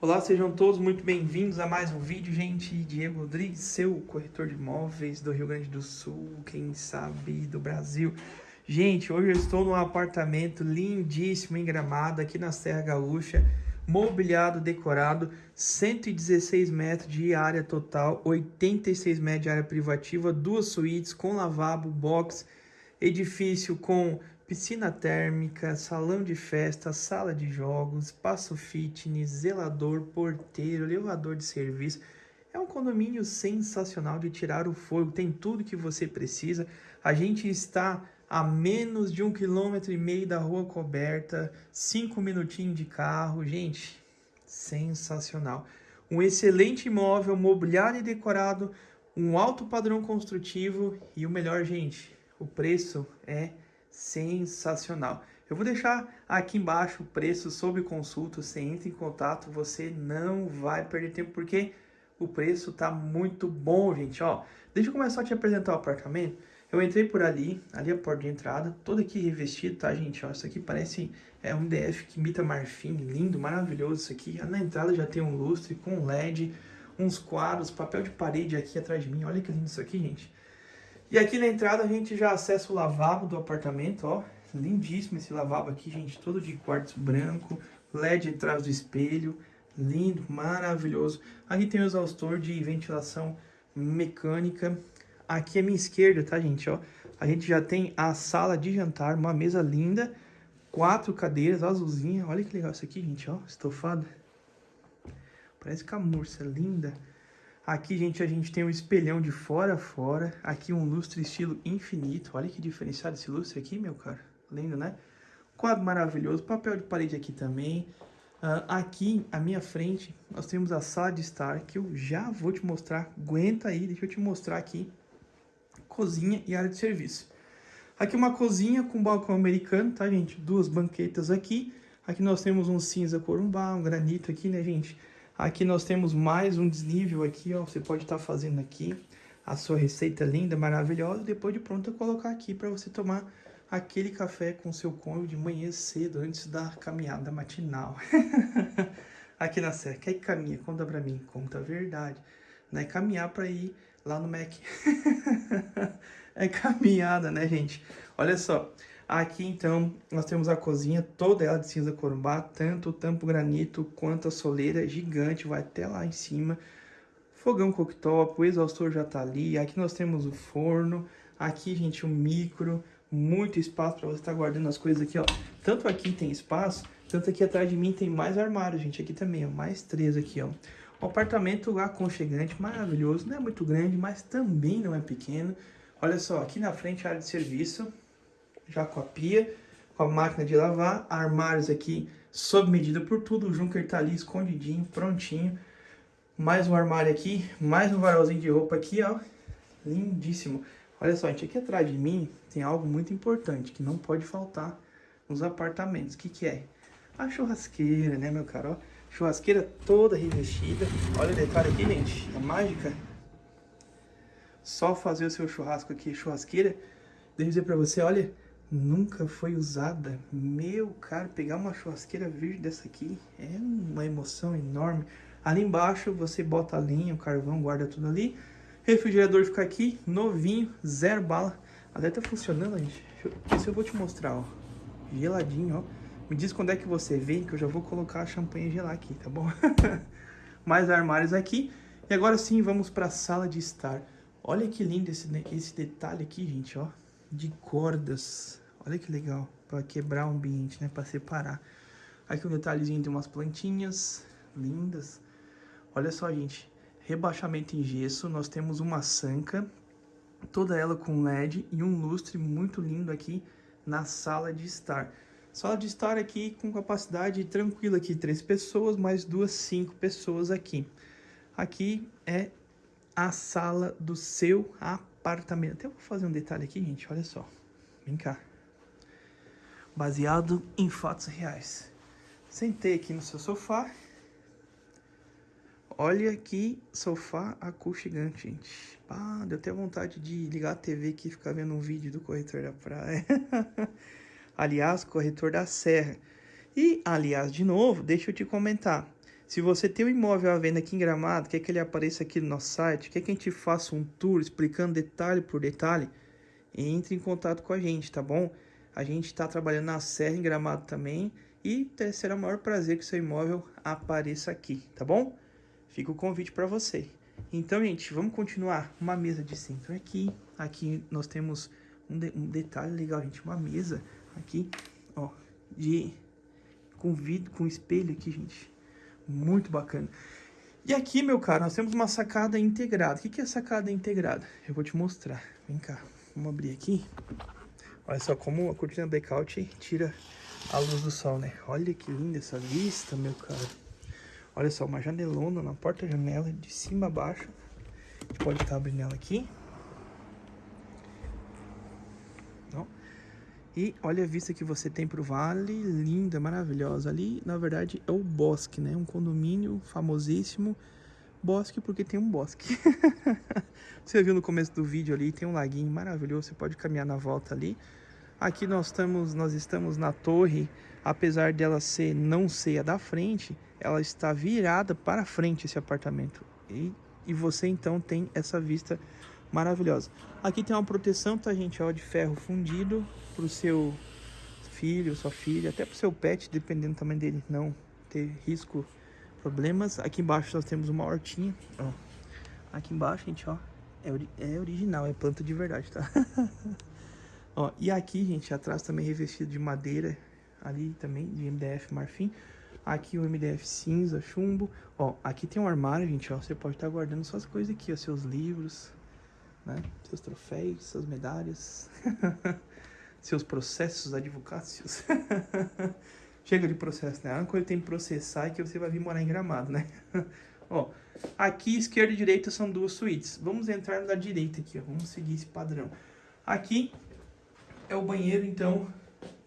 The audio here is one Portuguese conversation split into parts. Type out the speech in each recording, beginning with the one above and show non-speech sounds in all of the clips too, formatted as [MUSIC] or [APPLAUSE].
Olá, sejam todos muito bem-vindos a mais um vídeo, gente. Diego Rodrigues, seu corretor de imóveis do Rio Grande do Sul, quem sabe do Brasil. Gente, hoje eu estou num apartamento lindíssimo em Gramado, aqui na Serra Gaúcha, mobiliado, decorado, 116 metros de área total, 86 metros de área privativa, duas suítes com lavabo, box, edifício com piscina térmica, salão de festa, sala de jogos, espaço fitness, zelador, porteiro, elevador de serviço. É um condomínio sensacional de tirar o fogo, tem tudo que você precisa. A gente está a menos de um quilômetro e meio da rua coberta, cinco minutinhos de carro, gente, sensacional. Um excelente imóvel, mobiliário e decorado, um alto padrão construtivo e o melhor, gente, o preço é sensacional. Eu vou deixar aqui embaixo o preço sob consulta, você entra em contato, você não vai perder tempo, porque o preço tá muito bom, gente, ó. Deixa eu começar a te apresentar o apartamento. Eu entrei por ali, ali é a porta de entrada, todo aqui revestido, tá, gente, ó. Isso aqui parece é um DF que imita marfim, lindo, maravilhoso isso aqui. Na entrada já tem um lustre com LED, uns quadros, papel de parede aqui atrás de mim. Olha que lindo isso aqui, gente. E aqui na entrada a gente já acessa o lavabo do apartamento, ó. Lindíssimo esse lavabo aqui, gente, todo de quartzo branco, LED atrás do espelho, lindo, maravilhoso. Aqui tem o exaustor de ventilação mecânica. Aqui à minha esquerda, tá, gente, ó. A gente já tem a sala de jantar, uma mesa linda, quatro cadeiras azulzinha. Olha que legal isso aqui, gente, ó, estofada. Parece camurça, linda. Aqui, gente, a gente tem um espelhão de fora a fora. Aqui um lustre estilo infinito. Olha que diferenciado esse lustre aqui, meu cara. Lindo, né? Quadro maravilhoso. Papel de parede aqui também. Uh, aqui, à minha frente, nós temos a sala de estar, que eu já vou te mostrar. Aguenta aí, deixa eu te mostrar aqui. Cozinha e área de serviço. Aqui uma cozinha com balcão americano, tá, gente? Duas banquetas aqui. Aqui nós temos um cinza corumbá, um granito aqui, né, gente? Aqui nós temos mais um desnível aqui, ó. Você pode estar tá fazendo aqui a sua receita linda, maravilhosa. Depois de pronto, colocar aqui para você tomar aquele café com seu cônjuge de manhã cedo, antes da caminhada matinal. [LAUGHS] aqui na Serra. Quer que caminha? Conta pra mim. Conta a verdade. Não é caminhar para ir lá no Mac. [LAUGHS] é caminhada, né, gente? Olha só. Aqui, então, nós temos a cozinha, toda ela de cinza corumbá, tanto o tampo granito quanto a soleira gigante, vai até lá em cima. Fogão cooktop, o exaustor já tá ali. Aqui nós temos o forno. Aqui, gente, o micro, muito espaço para você estar tá guardando as coisas aqui, ó. Tanto aqui tem espaço, tanto aqui atrás de mim tem mais armário, gente. Aqui também, ó, mais três aqui, ó. Um apartamento aconchegante, maravilhoso. Não é muito grande, mas também não é pequeno. Olha só, aqui na frente a área de serviço já com a pia, com a máquina de lavar, armários aqui sob medida por tudo, o Junker tá ali escondidinho, prontinho. Mais um armário aqui, mais um varalzinho de roupa aqui, ó, lindíssimo. Olha só, gente, aqui atrás de mim tem algo muito importante que não pode faltar nos apartamentos. O que que é? A churrasqueira, né, meu caro? Ó, churrasqueira toda revestida. Olha o detalhe aqui, gente, a mágica. Só fazer o seu churrasco aqui, churrasqueira. Eu dizer pra você, olha, nunca foi usada. Meu, cara, pegar uma churrasqueira virgem dessa aqui é uma emoção enorme. Ali embaixo você bota a lenha, o carvão, guarda tudo ali. Refrigerador fica aqui, novinho, zero bala. Até tá funcionando, gente. Isso eu vou te mostrar, ó. Geladinho, ó. Me diz quando é que você vem, que eu já vou colocar a champanhe gelar aqui, tá bom? [LAUGHS] Mais armários aqui. E agora sim, vamos para a sala de estar. Olha que lindo esse, esse detalhe aqui, gente, ó de cordas. Olha que legal, para quebrar o ambiente, né, para separar. Aqui um detalhezinho de umas plantinhas lindas. Olha só, gente, rebaixamento em gesso, nós temos uma sanca, toda ela com LED e um lustre muito lindo aqui na sala de estar. Sala de estar aqui com capacidade tranquila aqui, três pessoas, mais duas, cinco pessoas aqui. Aqui é a sala do seu apartamento. Até vou fazer um detalhe aqui, gente, olha só. Vem cá. Baseado em fatos reais. Sentei aqui no seu sofá. Olha que sofá aconchegante, gente. Ah, deu até vontade de ligar a TV aqui e ficar vendo um vídeo do corretor da praia. [LAUGHS] aliás, corretor da serra. E, aliás, de novo, deixa eu te comentar. Se você tem um imóvel à venda aqui em Gramado, quer que ele apareça aqui no nosso site, quer que a gente faça um tour explicando detalhe por detalhe, entre em contato com a gente, tá bom? A gente está trabalhando na Serra em Gramado também e será o maior prazer que seu imóvel apareça aqui, tá bom? Fica o convite para você. Então, gente, vamos continuar. Uma mesa de centro aqui. Aqui nós temos um, de, um detalhe legal, gente. Uma mesa aqui, ó, de com vidro, com espelho aqui, gente. Muito bacana. E aqui, meu caro, nós temos uma sacada integrada. O que, é sacada integrada? Eu vou te mostrar. Vem cá, vamos abrir aqui. Olha só como a cortina blackout tira a luz do sol, né? Olha que linda essa vista, meu caro. Olha só, uma janelona na porta-janela, de cima a baixo. A gente pode estar abrindo ela aqui. E olha a vista que você tem pro vale, linda, maravilhosa. Ali, na verdade, é o bosque, né? Um condomínio famosíssimo. Bosque porque tem um bosque. [LAUGHS] você viu no começo do vídeo ali, tem um laguinho maravilhoso, você pode caminhar na volta ali. Aqui nós estamos, nós estamos na torre, apesar dela ser não ser a da frente, ela está virada para frente esse apartamento. E, e você então tem essa vista maravilhosa. Aqui tem uma proteção, tá gente, ó, de ferro fundido, para o seu filho, sua filha, até para o seu pet, dependendo do tamanho dele, não ter risco, problemas. Aqui embaixo nós temos uma hortinha, ó. Aqui embaixo, gente, ó, é, ori é original, é planta de verdade, tá? [LAUGHS] ó, e aqui, gente, atrás também revestido de madeira, ali também, de MDF marfim. Aqui o MDF cinza, chumbo. Ó, aqui tem um armário, gente, ó, você pode estar guardando suas coisas aqui, ó, seus livros, né? Seus troféus, suas medalhas. [LAUGHS] seus processos advocácios. [LAUGHS] Chega de processo, né? A única coisa que tem que processar é que você vai vir morar em Gramado, né? [LAUGHS] ó, aqui esquerda e direita são duas suítes. Vamos entrar na direita aqui, ó. Vamos seguir esse padrão. Aqui é o banheiro, então,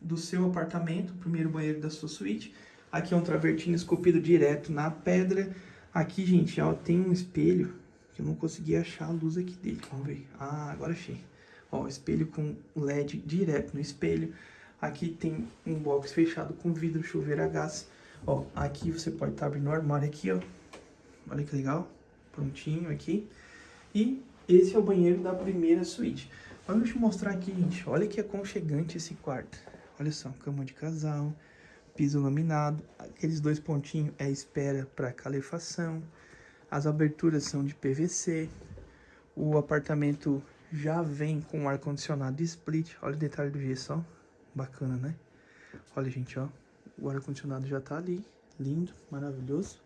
do seu apartamento, o primeiro banheiro da sua suíte. Aqui é um travertino esculpido direto na pedra. Aqui, gente, ó, tem um espelho eu não consegui achar a luz aqui dele. Vamos ver. Ah, agora achei. Ó, espelho com LED direto no espelho. Aqui tem um box fechado com vidro, chuveiro a gás. Ó, aqui você pode estar tá abrindo o armário aqui, ó. Olha que legal. Prontinho aqui. E esse é o banheiro da primeira suíte. Vamos te mostrar aqui, gente. Olha que aconchegante esse quarto. Olha só, cama de casal, piso laminado. Aqueles dois pontinhos é espera para calefação. As aberturas são de PVC. O apartamento já vem com ar-condicionado split. Olha o detalhe do gesso, ó. Bacana, né? Olha, gente, ó. O ar-condicionado já tá ali. Lindo, maravilhoso.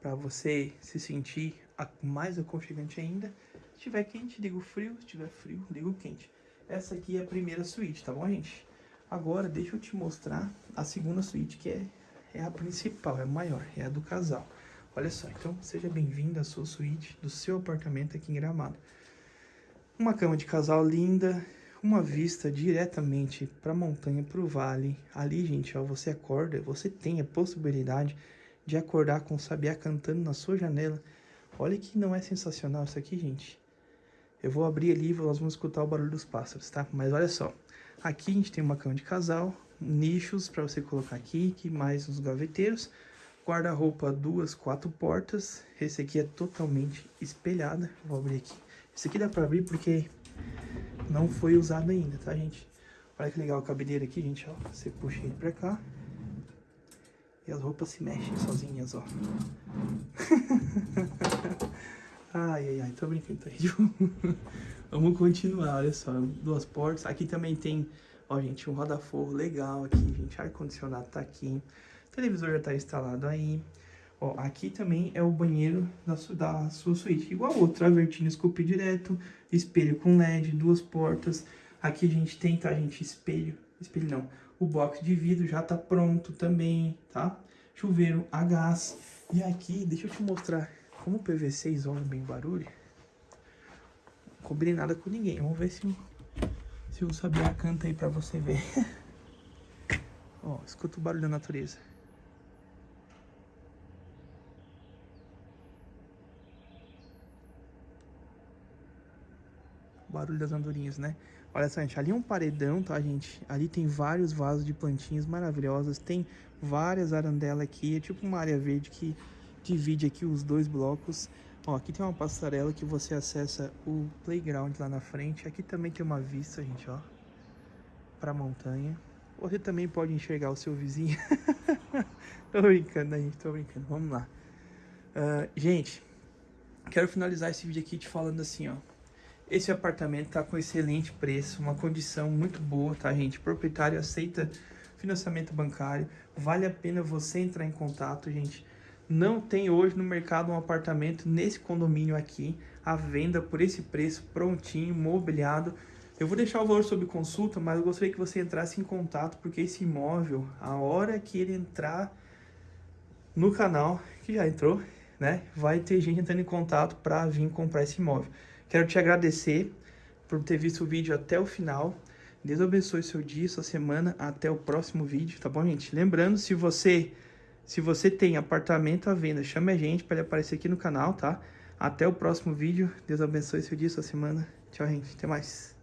Pra você se sentir mais aconchegante ainda. Se tiver quente, liga o frio. Se tiver frio, liga o quente. Essa aqui é a primeira suíte, tá bom, gente? Agora, deixa eu te mostrar a segunda suíte, que é, é a principal, é a maior, é a do casal. Olha só, então seja bem-vindo à sua suíte do seu apartamento aqui em Gramado. Uma cama de casal linda, uma vista diretamente para a montanha, para o vale. Ali, gente, ó, você acorda, você tem a possibilidade de acordar com o sabiá cantando na sua janela. Olha que não é sensacional isso aqui, gente. Eu vou abrir ali e nós vamos escutar o barulho dos pássaros, tá? Mas olha só, aqui a gente tem uma cama de casal, nichos para você colocar aqui, que mais uns gaveteiros, guarda-roupa duas, quatro portas. Esse aqui é totalmente espelhada. Vou abrir aqui. Esse aqui dá pra abrir porque não foi usado ainda, tá, gente? Olha que legal a cabineira aqui, gente, ó. Você puxa ele pra cá. E as roupas se mexem sozinhas, ó. [LAUGHS] ai, ai, ai, tô brincando, tá, gente? [LAUGHS] Vamos continuar, olha só. Duas portas. Aqui também tem, ó, gente, um roda-forro legal aqui, gente. Ar-condicionado tá aqui. O televisor já tá instalado aí. Ó, aqui também é o banheiro da, su da sua suíte. Igual o outro, travertino esculpido direto, espelho com LED, duas portas. Aqui a gente tem, tá, gente, espelho, espelho não, o box de vidro já tá pronto também, tá? Chuveiro a gás. E aqui, deixa eu te mostrar como o PVC isola bem o barulho. Não combinei nada com ninguém. Vamos ver se, se o Sabiá canta aí pra você ver. [LAUGHS] Ó, escuta o barulho da natureza. Barulho das andorinhas, né? Olha só, gente, ali é um paredão, tá, gente? Ali tem vários vasos de plantinhas maravilhosas, tem várias arandelas aqui, é tipo uma área verde que divide aqui os dois blocos. Ó, aqui tem uma passarela que você acessa o playground lá na frente. Aqui também tem uma vista, gente, ó, pra montanha. Você também pode enxergar o seu vizinho. [LAUGHS] tô brincando, né, gente? Tô brincando. Vamos lá. Uh, gente, quero finalizar esse vídeo aqui te falando assim, ó. Esse apartamento tá com excelente preço, uma condição muito boa, tá, gente? O proprietário aceita financiamento bancário. Vale a pena você entrar em contato, gente. Não tem hoje no mercado um apartamento nesse condomínio aqui, à venda por esse preço, prontinho, mobiliado. Eu vou deixar o valor sob consulta, mas eu gostaria que você entrasse em contato, porque esse imóvel, a hora que ele entrar no canal, que já entrou, né, vai ter gente entrando em contato para vir comprar esse imóvel. Quero te agradecer por ter visto o vídeo até o final. Deus abençoe seu dia, sua semana. Até o próximo vídeo, tá bom, gente? Lembrando, se você se você tem apartamento à venda, chame a gente para ele aparecer aqui no canal, tá? Até o próximo vídeo. Deus abençoe seu dia, sua semana. Tchau, gente. Até mais.